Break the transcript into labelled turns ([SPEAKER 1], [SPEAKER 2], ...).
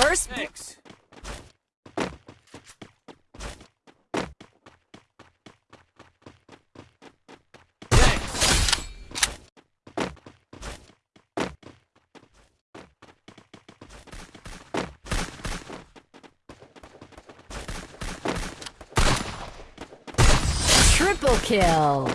[SPEAKER 1] First.
[SPEAKER 2] Thanks.
[SPEAKER 1] Triple kill.